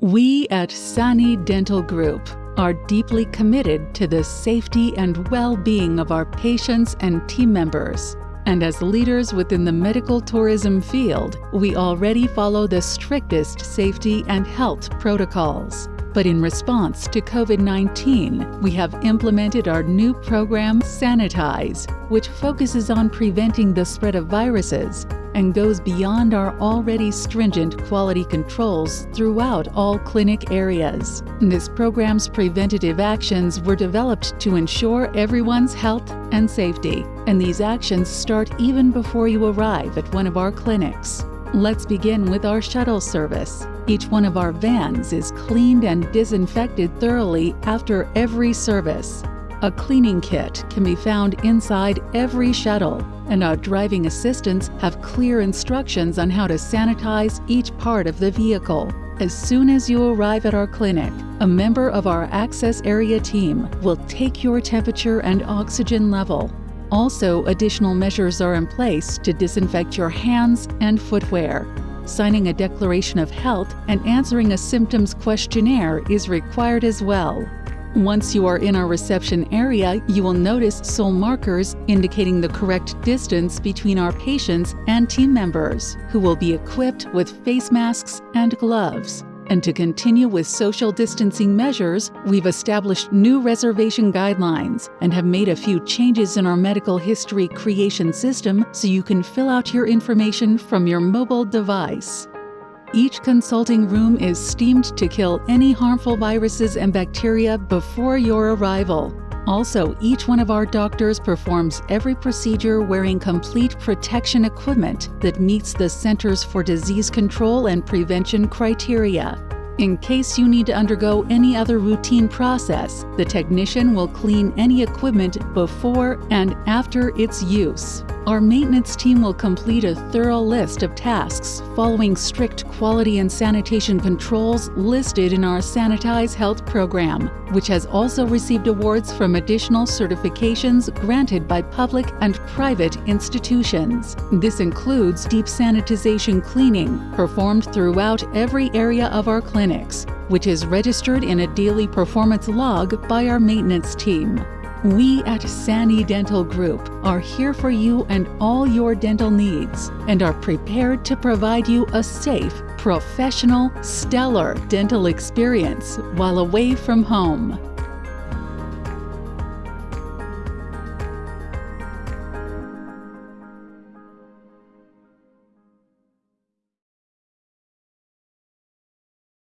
We at Sani Dental Group are deeply committed to the safety and well-being of our patients and team members. And as leaders within the medical tourism field, we already follow the strictest safety and health protocols. But in response to COVID 19, we have implemented our new program, Sanitize, which focuses on preventing the spread of viruses and goes beyond our already stringent quality controls throughout all clinic areas. This program's preventative actions were developed to ensure everyone's health and safety, and these actions start even before you arrive at one of our clinics. Let's begin with our shuttle service. Each one of our vans is cleaned and disinfected thoroughly after every service. A cleaning kit can be found inside every shuttle, and our driving assistants have clear instructions on how to sanitize each part of the vehicle. As soon as you arrive at our clinic, a member of our access area team will take your temperature and oxygen level. Also, additional measures are in place to disinfect your hands and footwear. Signing a declaration of health and answering a symptoms questionnaire is required as well. Once you are in our reception area, you will notice SOL markers indicating the correct distance between our patients and team members, who will be equipped with face masks and gloves. And to continue with social distancing measures, we've established new reservation guidelines and have made a few changes in our medical history creation system so you can fill out your information from your mobile device. Each consulting room is steamed to kill any harmful viruses and bacteria before your arrival. Also, each one of our doctors performs every procedure wearing complete protection equipment that meets the Centers for Disease Control and Prevention criteria. In case you need to undergo any other routine process, the technician will clean any equipment before and after its use. Our maintenance team will complete a thorough list of tasks following strict quality and sanitation controls listed in our Sanitize Health program, which has also received awards from additional certifications granted by public and private institutions. This includes deep sanitization cleaning performed throughout every area of our clinics, which is registered in a daily performance log by our maintenance team. We at Sani Dental Group are here for you and all your dental needs and are prepared to provide you a safe, professional, stellar dental experience while away from home.